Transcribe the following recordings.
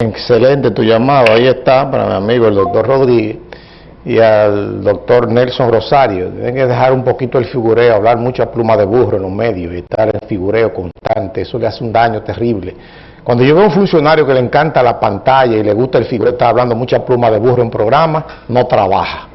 Excelente tu llamado, ahí está para mi amigo el doctor Rodríguez y al doctor Nelson Rosario. Tienen que dejar un poquito el figureo, hablar mucha pluma de burro en los medios y estar en figureo constante, eso le hace un daño terrible. Cuando yo veo un funcionario que le encanta la pantalla y le gusta el figureo, está hablando mucha pluma de burro en programa, no trabaja.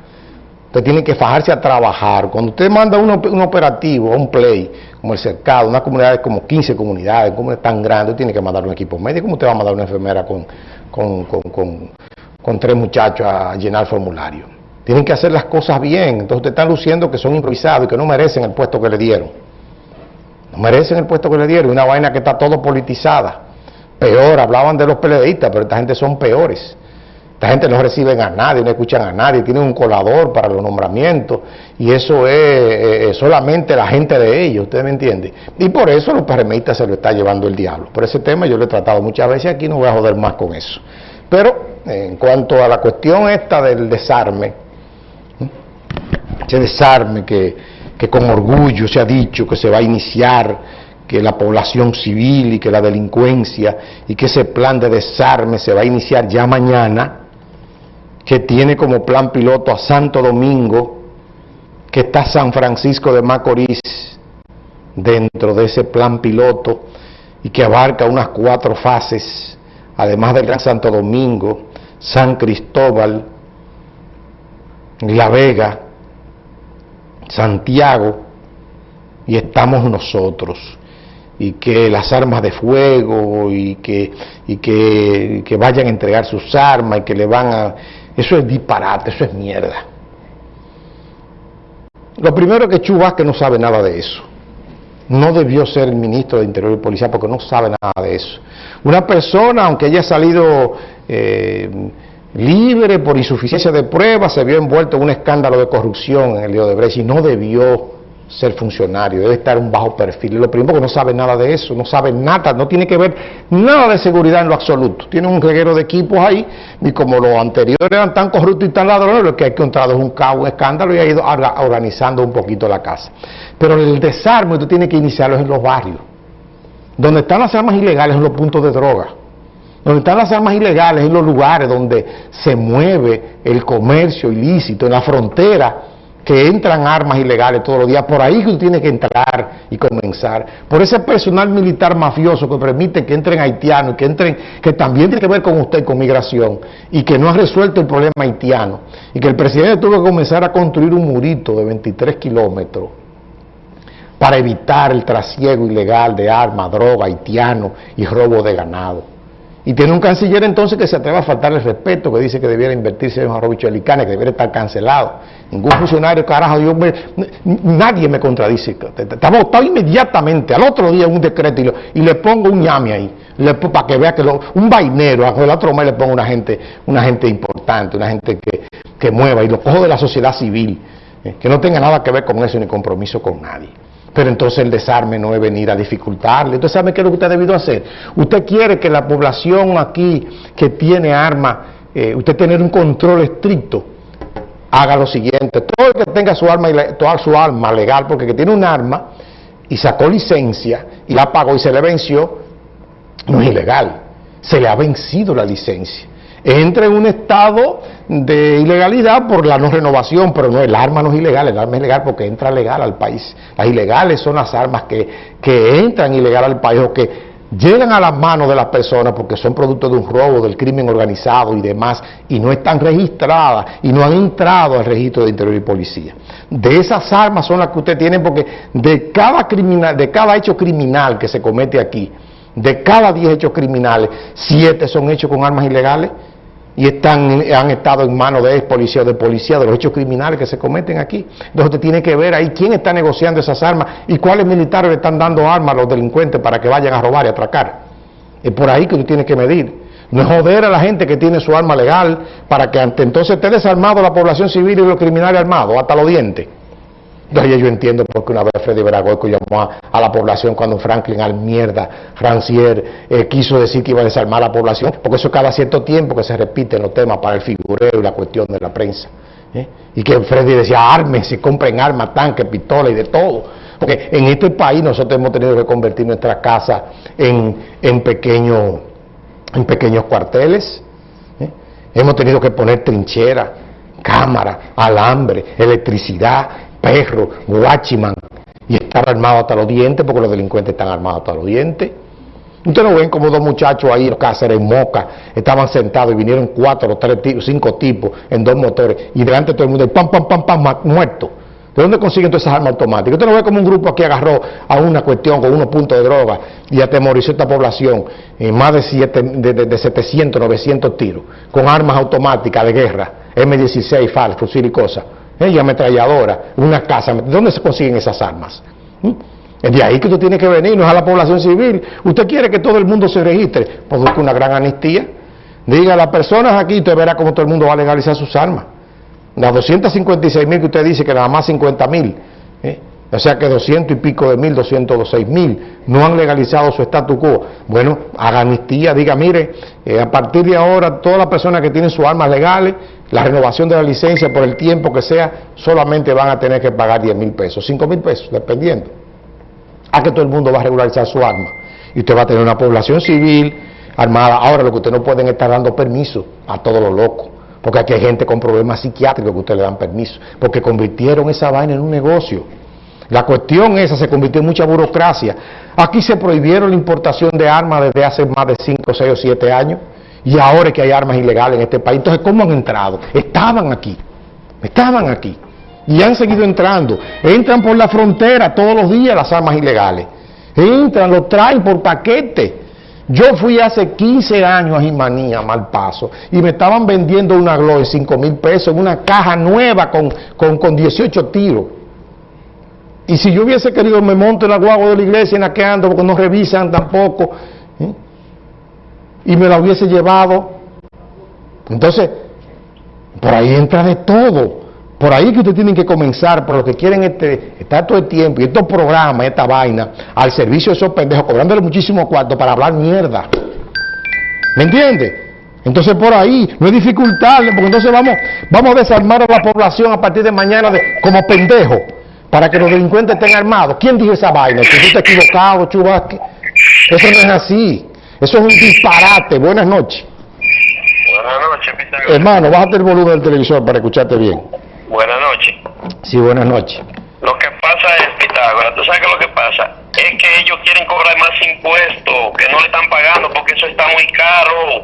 Usted tiene que fajarse a trabajar. Cuando usted manda un operativo, un play, como el cercado, una comunidad de como 15 comunidades, como es tan grande, tiene que mandar un equipo médico. ¿Cómo usted va a mandar una enfermera con, con, con, con tres muchachos a llenar formulario? Tienen que hacer las cosas bien. Entonces usted está luciendo que son improvisados y que no merecen el puesto que le dieron. No merecen el puesto que le dieron. Una vaina que está todo politizada. Peor, hablaban de los PLDistas, pero esta gente son peores. Esta gente no reciben a nadie, no escuchan a nadie, tienen un colador para los nombramientos y eso es, solamente la gente de ellos, ¿usted me entiende? Y por eso los PRMistas se lo está llevando el diablo. Por ese tema yo lo he tratado muchas veces aquí, no voy a joder más con eso. Pero en cuanto a la cuestión esta del desarme, ese desarme que con orgullo se ha dicho que se va a iniciar, que la población civil y que la delincuencia y que ese plan de desarme se va a iniciar ya mañana, que tiene como plan piloto a Santo Domingo, que está San Francisco de Macorís dentro de ese plan piloto y que abarca unas cuatro fases, además del Gran Santo Domingo, San Cristóbal, La Vega, Santiago, y estamos nosotros. Y que las armas de fuego y que, y que, vayan a entregar sus armas y que le van a eso es disparate, eso es mierda. Lo primero que Chu que no sabe nada de eso. No debió ser el ministro de Interior y Policía porque no sabe nada de eso. Una persona, aunque haya salido eh, libre por insuficiencia de pruebas, se vio envuelto en un escándalo de corrupción en el lío de Brecht y no debió ser funcionario, debe estar un bajo perfil. Lo primero que no sabe nada de eso, no sabe nada, no tiene que ver nada de seguridad en lo absoluto. Tiene un reguero de equipos ahí, y como los anteriores eran tan corruptos y tan ladrones, lo que ha encontrado es un caos, un escándalo y ha ido organizando un poquito la casa. Pero el desarme usted tiene que iniciarlo en los barrios. Donde están las armas ilegales en los puntos de droga. Donde están las armas ilegales en los lugares donde se mueve el comercio ilícito, en la frontera que entran armas ilegales todos los días, por ahí que usted tiene que entrar y comenzar, por ese personal militar mafioso que permite que entren haitianos, que entren, que también tiene que ver con usted, con migración, y que no ha resuelto el problema haitiano, y que el presidente tuvo que comenzar a construir un murito de 23 kilómetros para evitar el trasiego ilegal de armas, droga, haitiano y robo de ganado. Y tiene un canciller entonces que se atreva a faltar el respeto, que dice que debiera invertirse en Jarobicho Alicane, que debiera estar cancelado. Ningún funcionario, carajo, Dios nadie me contradice. Está votado inmediatamente, al otro día un decreto y, le pongo un ñame ahí, para que vea que un vainero, el otro mes le pongo una gente, una gente importante, una gente que, que mueva y lo cojo de la sociedad civil, eh, que no tenga nada que ver con eso ni compromiso con nadie. Pero entonces el desarme no es venir a dificultarle. Entonces, ¿sabe qué es lo que usted ha debido hacer? Usted quiere que la población aquí que tiene armas, eh, usted tener un control estricto, haga lo siguiente. Todo el que tenga su arma, toda su arma legal, porque que tiene un arma y sacó licencia y la pagó y se le venció, no es ilegal. Se le ha vencido la licencia entra en un estado de ilegalidad por la no renovación, pero no, el arma no es ilegal, el arma es legal porque entra legal al país. Las ilegales son las armas que, que entran ilegal al país o que llegan a las manos de las personas porque son producto de un robo, del crimen organizado y demás, y no están registradas y no han entrado al registro de Interior y Policía. De esas armas son las que usted tiene porque de cada, criminal, de cada hecho criminal que se comete aquí, de cada 10 hechos criminales, 7 son hechos con armas ilegales, y están, han estado en manos de ex policía o de policía de los hechos criminales que se cometen aquí. Entonces usted tiene que ver ahí quién está negociando esas armas y cuáles militares le están dando armas a los delincuentes para que vayan a robar y atracar. Es por ahí que usted tiene que medir. No es joder a la gente que tiene su arma legal para que ante entonces esté desarmado la población civil y los criminales armados, hasta los dientes. Entonces yo entiendo por qué una vez Freddy Veragoico llamó a, la población cuando Franklin al mierda, Francier, eh, quiso decir que iba a desarmar a la población, porque eso cada cierto tiempo que se repiten los temas para el figureo y la cuestión de la prensa. ¿eh? Y que Freddy decía, ármense, compren armas, tanques, pistolas y de todo. Porque en este país nosotros hemos tenido que convertir nuestra casa en, en pequeños en pequeños cuarteles. ¿eh? Hemos tenido que poner trinchera, cámara, alambre, electricidad, perro, guachiman, y estar armado hasta los dientes, porque los delincuentes están armados hasta los dientes. Ustedes no ven como dos muchachos ahí en Cáceres, Moca, estaban sentados y vinieron cuatro tres tipos, cinco tipos en dos motores y delante de todo el mundo, pam, pam, pam, pam, muerto. ¿De dónde consiguen todas esas armas automáticas? Usted no ve como un grupo aquí agarró a una cuestión con unos puntos de droga y atemorizó a esta población en más de, siete, de, 700, 900 tiros, con armas automáticas de guerra, M16, FAL, fusil y cosas, ¿eh? y ametralladora, una casa. ¿De dónde se consiguen esas armas? ¿Mm? Es de ahí que usted tiene que venir, no es a la población civil. Usted quiere que todo el mundo se registre, busque una gran amnistía. Diga a las personas aquí, usted verá cómo todo el mundo va a legalizar sus armas. Las 256 mil que usted dice que nada más 50 mil, ¿eh? o sea que 200 y pico de mil, 206 mil, no han legalizado su estatus quo. Bueno, haga amnistía, diga, mire, eh, a partir de ahora todas las personas que tienen sus armas legales, la renovación de la licencia por el tiempo que sea, solamente van a tener que pagar 10 mil pesos, 5 mil pesos, dependiendo a que todo el mundo va a regularizar su arma. Y usted va a tener una población civil armada. Ahora lo que usted no pueden estar dando permiso a todos los locos. Porque aquí hay gente con problemas psiquiátricos que usted le dan permiso. Porque convirtieron esa vaina en un negocio. La cuestión esa se convirtió en mucha burocracia. Aquí se prohibieron la importación de armas desde hace más de 5, 6 o 7 años. Y ahora es que hay armas ilegales en este país. Entonces, ¿cómo han entrado? Estaban aquí. Estaban aquí y han seguido entrando. Entran por la frontera todos los días las armas ilegales. Entran, lo traen por paquete. Yo fui hace 15 años a Jimanía, mal paso, y me estaban vendiendo una Glock en 5 mil pesos en una caja nueva con, con, 18 tiros. Y si yo hubiese querido, me monto en la guagua de la iglesia en la que ando, porque no revisan tampoco. Y me la hubiese llevado. Entonces, por ahí entra de todo. Por ahí que ustedes tienen que comenzar, por lo que quieren este, estar todo el tiempo, y estos programas, esta vaina, al servicio de esos pendejos, cobrándole muchísimo cuarto para hablar mierda. ¿Me entiende? Entonces por ahí no es dificultarle, porque entonces vamos, vamos a desarmar a la población a partir de mañana de, como pendejos, para que los delincuentes estén armados. ¿Quién dijo esa vaina? Que tú estás equivocado, Chubasque. Eso no es así. Eso es un disparate. Buenas noches. Buenas noches, Hermano, bájate el volumen del televisor para escucharte bien. Buenas noches. Sí, buenas noches. Lo que pasa es, Pitágoras, ¿tú sabes qué es lo que pasa? Es que ellos quieren cobrar más impuestos, que no le están pagando porque eso está muy caro.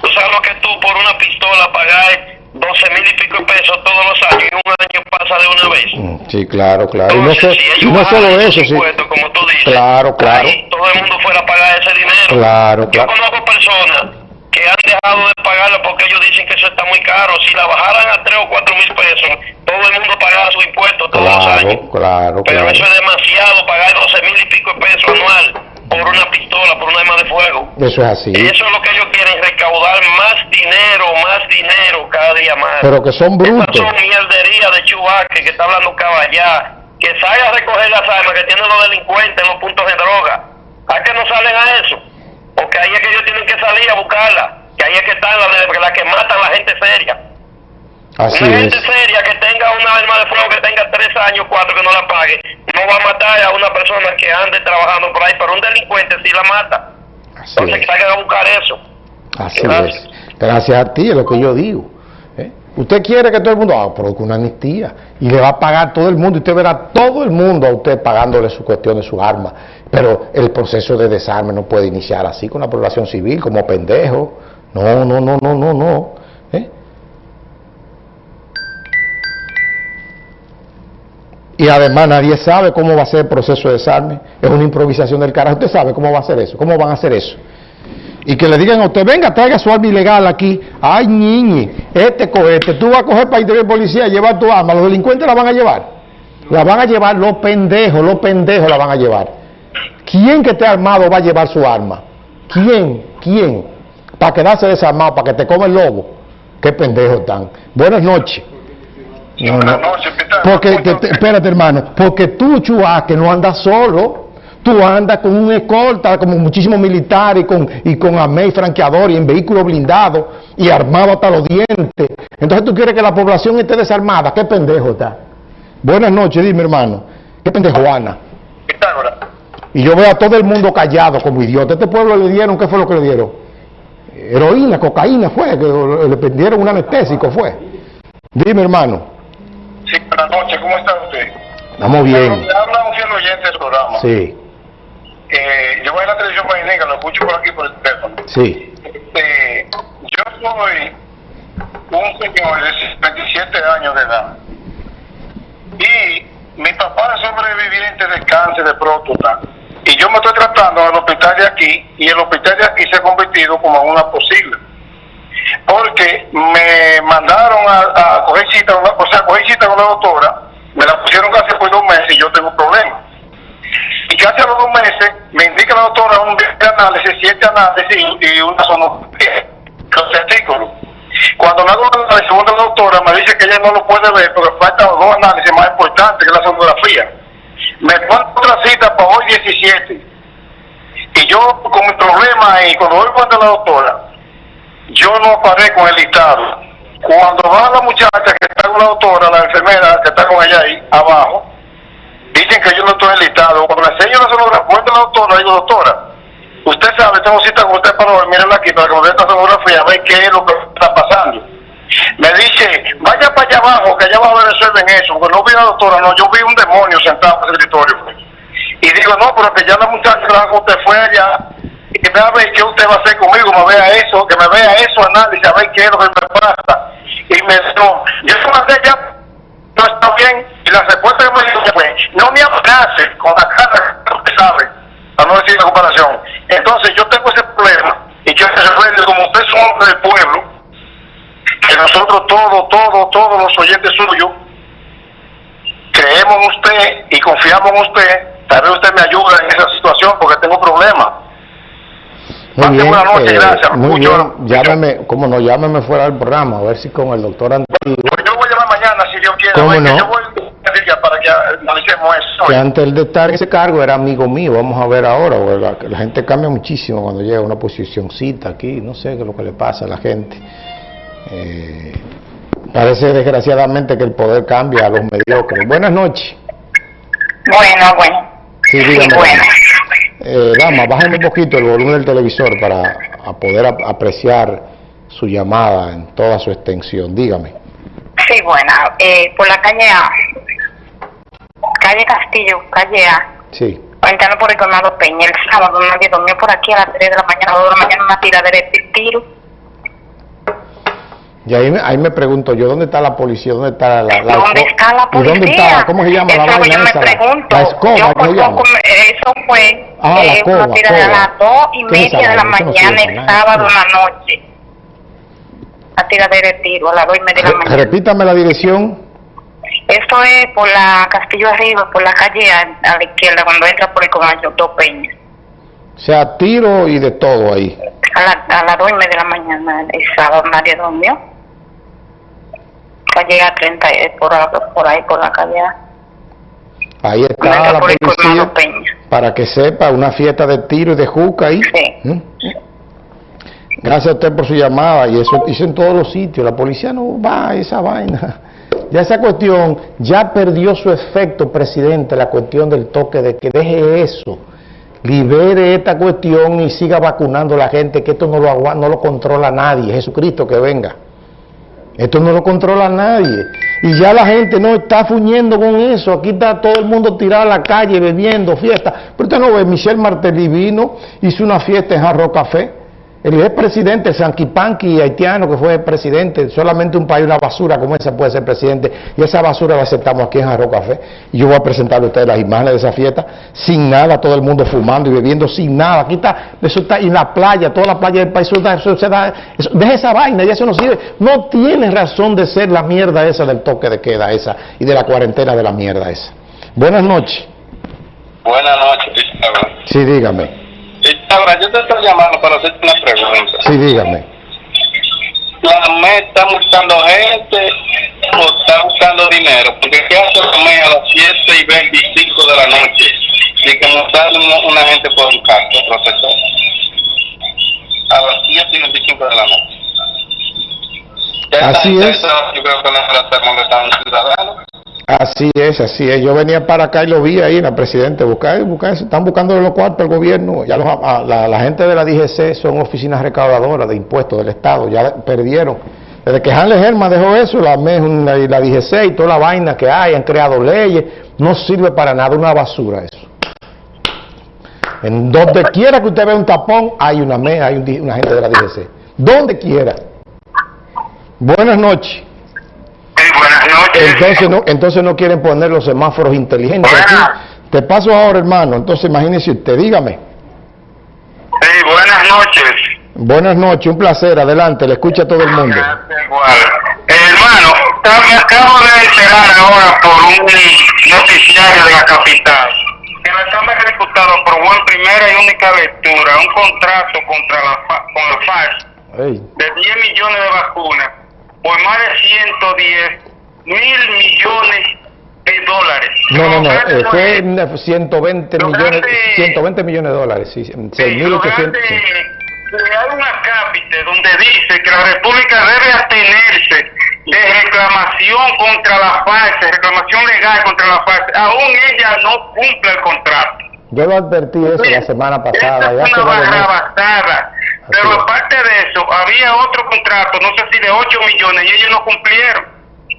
¿Tú sabes lo que tú por una pistola pagas 12 mil y pico de pesos todos los años y un año pasa de una vez? Mm, sí, claro, claro. Entonces, y no, solo eso, sí. Como tú dices, claro, claro. todo el mundo fuera a pagar ese dinero. Claro, claro. Yo conozco personas que han dejado de pagarla porque ellos dicen que eso está muy caro. Si la bajaran a 3 o 4 mil pesos, todo el mundo pagara su impuesto todos los años. Claro, Pero eso es demasiado, pagar 12 mil y pico de pesos anual por una pistola, por un arma de fuego. Eso es así. Eso es lo que ellos quieren, recaudar más dinero, más dinero cada día más. Pero que son brutos. son mierderías de chubaque que está hablando caballá, que salga a recoger las armas que tienen los delincuentes en los puntos de droga. ¿A qué no salen a eso? Porque ahí es que ellos tienen que salir a buscarla. Que ahí es que están las la que matan a la gente seria. Así una gente seria que tenga una arma de fuego que tenga tres años, cuatro que no la pague, no va a matar a una persona que ande trabajando por ahí, pero un delincuente sí la mata. Así Entonces es. que a buscar eso. Así es. Gracias a ti es lo que yo digo. ¿eh? Usted quiere que todo el mundo haga ah, una amnistía y le va a pagar todo el mundo. y Usted verá todo el mundo a usted pagándole su cuestión de su arma. Pero el proceso de desarme no puede iniciar así con la población civil, como pendejo. No, no, no, no, no, no. Y además nadie sabe cómo va a ser el proceso de desarme. Es una improvisación del carajo. Usted sabe cómo va a ser eso, cómo van a hacer eso. Y que le digan a usted, venga, traiga su arma ilegal aquí. Ay, niñi, este cohete, tú vas a coger para interior policía, llevar tu arma. Los delincuentes la van a llevar. La van a llevar los pendejos, los pendejos la van a llevar. ¿Quién que esté armado va a llevar su arma? ¿Quién? ¿Quién? Para quedarse desarmado, para que te come el lobo. Qué pendejos están. Buenas noches. Buenas noches, Porque, espérate hermano, porque tú, que no andas solo. Tú andas con un escolta, como muchísimos militares, y con, y con amé y franqueador, y en vehículo blindado, y armado hasta los dientes. Entonces tú quieres que la población esté desarmada. Qué pendejo está. Buenas noches, dime hermano. Qué pendejo, Ana. Pitágoras. Y yo veo a todo el mundo callado como idiota. ¿Este pueblo le dieron? ¿Qué fue lo que le dieron? heroína, cocaína fue, que le prendieron un anestésico fue. Dime hermano. Sí, buenas noches, ¿cómo está usted? Estamos bien. habla un fiel oyente del programa. Sí. Eh, yo voy a la televisión painega, lo escucho por aquí por el teléfono. Sí. Eh, yo soy un señor de 27 años de edad. Y mi papá es sobreviviente de cáncer de próstata. Y yo me estoy tratando al hospital de aquí, y el hospital de aquí se ha convertido como una posible. Porque me mandaron a, coger cita, o sea, coger cita con la doctora, me la pusieron casi por dos meses y yo tengo problemas. Y casi a los dos meses me indica la doctora un análisis, siete análisis y, una sonografía, los testículos. Cuando me hago la segunda doctora me dice que ella no lo puede ver porque faltan dos análisis más importantes que la sonografía. Me pone otra cita para hoy 17. Y yo con mi problema y cuando voy a la doctora, yo no aparezco en el listado. Cuando va la muchacha que está con la doctora, la enfermera que está con ella ahí abajo, dicen que yo no estoy enlistado. Cuando le enseño la sonografía, la doctora, digo, doctora, usted sabe, tengo cita con usted para mírenla aquí, para que me dé esta sonografía, a ver qué es lo que está pasando. Me dice, vaya para allá abajo, que allá abajo resuelven eso, porque no vi a la doctora, no, yo vi un demonio sentado en el escritorio. Y digo, no, pero que ya la muchacha que usted fue allá, ver qué usted va a hacer conmigo, me vea eso, que me vea eso, análisis, a ver qué es lo que me pasa. Y me dijo, yo se mandé ya, no está bien, y la respuesta que me dijo fue, no me amenace con la cara que usted sabe, para no decir la comparación. Entonces yo tengo ese problema, y yo se como usted es un hombre del pueblo, que nosotros todos, todos, todos los oyentes suyos creemos en usted y confiamos en usted. Tal vez usted me ayuda en esa situación porque tengo problemas. Muy bien, noche, eh, gracias. Muy bien, llámeme, como no, llámeme fuera del programa, a ver si con el doctor Antiguo. Pues yo voy a llamar mañana, si Dios quiere. ¿Cómo no? Yo voy a para que analicemos eso. Que antes de estar en ese cargo era amigo mío, vamos a ver ahora, la, la gente cambia muchísimo cuando llega a una posicióncita aquí, no sé qué es lo que le pasa a la gente. Eh, parece desgraciadamente que el poder cambia a los mediocres. Buenas noches. Bueno, bueno. Sí, dígame. bueno. Eh, dama, bájame un poquito el volumen del televisor para poder apreciar su llamada en toda su extensión. Dígame. Sí, bueno, eh, por la calle A, calle Castillo, calle A. Sí. Entrando por el Peña, el sábado nadie durmió por aquí a las 3 de la mañana, a 2 de la mañana, una tiradera de tiro y ahí, ahí me pregunto yo, ¿dónde está la policía? ¿Dónde está la, la ¿Dónde está la policía? ¿Y dónde está? ¿Cómo se llama eso la vaina yo esa? Me pregunto. La, escoba, ¿cómo se llama? Eso fue ah, eh, la una tira de las dos y media de la mañana el sábado en la noche. La tira de tiro a las dos y media de la mañana. Repítame la dirección. Esto es por la Castillo Arriba, por la calle a, a la izquierda, cuando entra por el comercio Dos Peña. O sea, tiro y de todo ahí. A, la, a las dos y media de la mañana el sábado nadie durmió calle a 30 por, por ahí, por la calle Ahí está la policía, para que sepa, una fiesta de tiro y de juca ahí. Sí. ¿Mm? Gracias a usted por su llamada, y eso hizo en todos los sitios, la policía no va a esa vaina. Ya esa cuestión, ya perdió su efecto, presidente, la cuestión del toque de que deje eso, libere esta cuestión y siga vacunando a la gente, que esto no lo, no lo controla nadie, Jesucristo que venga. Esto no lo controla nadie. Y ya la gente no está fuñendo con eso. Aquí está todo el mundo tirado a la calle bebiendo, fiesta. Pero usted no ve, Michel Martelly vino, hizo una fiesta en Jarro Café el expresidente Sanquipanqui haitiano que fue presidente, solamente un país, una basura como esa puede ser presidente, y esa basura la aceptamos aquí en Jarro Café. Y yo voy a presentarle a ustedes las imágenes de esa fiesta, sin nada, todo el mundo fumando y bebiendo, sin nada. Aquí está, eso está en la playa, toda la playa del país, eso, se da, deja esa vaina, ya eso no sirve. No tiene razón de ser la mierda esa del toque de queda esa y de la cuarentena de la mierda esa. Buenas noches. Buenas noches, Sí, dígame. Ahora, yo te estoy llamando para hacerte una pregunta. Sí, dígame. ¿La MED está buscando gente o está buscando dinero? Porque ¿qué hace la MED a las 7 y 25 de la noche? Y como sale una, gente por un carro, profesor. A las 7 y 25 de la noche. Así es. yo creo que no está molestando a un ciudadano. Así es, así es. Yo venía para acá y lo vi ahí en la Presidente, buscar, buscar, están buscando los cuartos al gobierno. Ya los, a, la, la, gente de la DGC son oficinas recaudadoras de impuestos del Estado, ya perdieron. Desde que Hanley Herman dejó eso, la, la, la DGC y toda la vaina que hay, han creado leyes, no sirve para nada, una basura eso. En donde quiera que usted vea un tapón, hay una, hay un, una gente de la DGC. Donde quiera. Buenas noches. buenas noches. Entonces no, entonces no quieren poner los semáforos inteligentes. Aquí, te paso ahora, hermano. Entonces imagínese usted, dígame. Sí, buenas noches. Buenas noches, un placer. Adelante, le escucha a todo el mundo. Igual. Eh, hermano, me acabo de enterar ahora por un noticiario de la capital que la Cámara de Diputados aprobó en primera y única lectura un contrato contra la, con la FARC de 10 millones de vacunas por más de 110 mil millones de dólares. No, no, no, eh, fue 120 Lo millones, grande- 120 millones de dólares, sí, Sí, 6.800. logrante crear una cápite donde dice que la República debe abstenerse de reclamación contra la FARC, reclamación legal contra la FARC, aún ella no cumple el contrato. Yo lo advertí eso la semana pasada. Esta ya es hace una Pero es. aparte de eso, había otro contrato, no sé si de 8 millones, y ellos no cumplieron.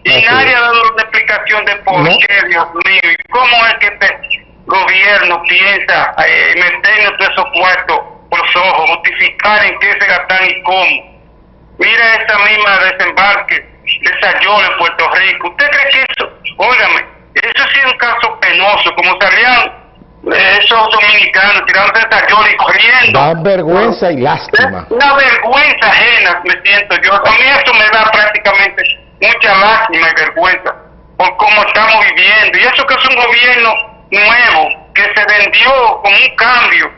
Y Así nadie es. ha dado una explicación de por No. qué, Dios mío, y cómo es que este gobierno piensa eh, meternos todos esos cuartos por los ojos, justificar en qué se gastan y cómo. Mira esa misma desembarque de Sayol en Puerto Rico. ¿Usted cree que eso, óigame, eso sí es un caso penoso, como salían esos dominicanos tirándose Sayol y corriendo? Da vergüenza y lástima. Una vergüenza ajena me siento yo. A mí eso me da prácticamente mucha lástima y vergüenza por cómo estamos viviendo. Y eso que es un gobierno nuevo, que se vendió con un cambio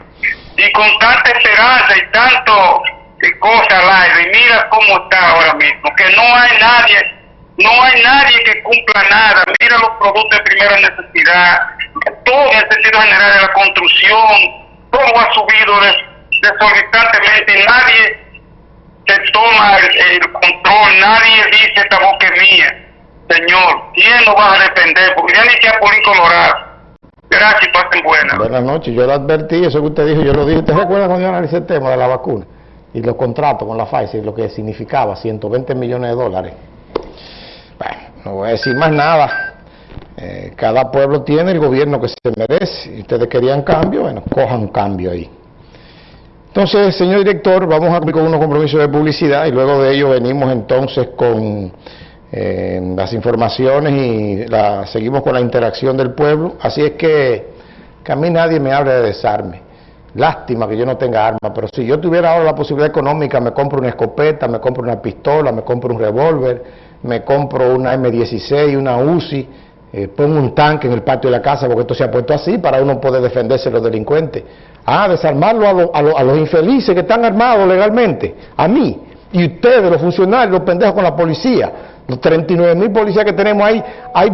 y con tanta esperanza y tanto eh, cosa al aire. Y mira cómo está ahora mismo, que no hay nadie, no hay nadie que cumpla nada. Mira los productos de primera necesidad, todo el sentido general de la construcción, todo ha subido des- desorbitantemente nadie se toma el, control, nadie dice esta boca es mía. Señor, ¿quién nos va a defender? Porque ya ni que a Polín Colorado. Gracias pasen buenas. Buenas noches, yo lo advertí, eso que usted dijo, yo lo dije. ¿Usted recuerda cuando yo analicé el tema de la vacuna y los contratos con la Pfizer, lo que significaba 120 millones de dólares? No voy a decir más nada. Eh, cada pueblo tiene el gobierno que se merece. Ustedes querían cambio, bueno, cojan cambio ahí. Entonces, señor director, vamos a cumplir con unos compromisos de publicidad y luego de ello venimos entonces con eh, las informaciones y la, seguimos con la interacción del pueblo. Así es que, a mí nadie me habla de desarme. Lástima que yo no tenga armas, pero si yo tuviera ahora la posibilidad económica, me compro una escopeta, me compro una pistola, me compro un revólver, me compro una M16, una UCI, eh, pongo un tanque en el patio de la casa, porque esto se ha puesto así para uno poder defenderse de los delincuentes. Ah, desarmarlo a, a a los infelices que están armados legalmente, a mí, y ustedes, los funcionarios, los pendejos con la policía, los 39 mil policías que tenemos ahí, hay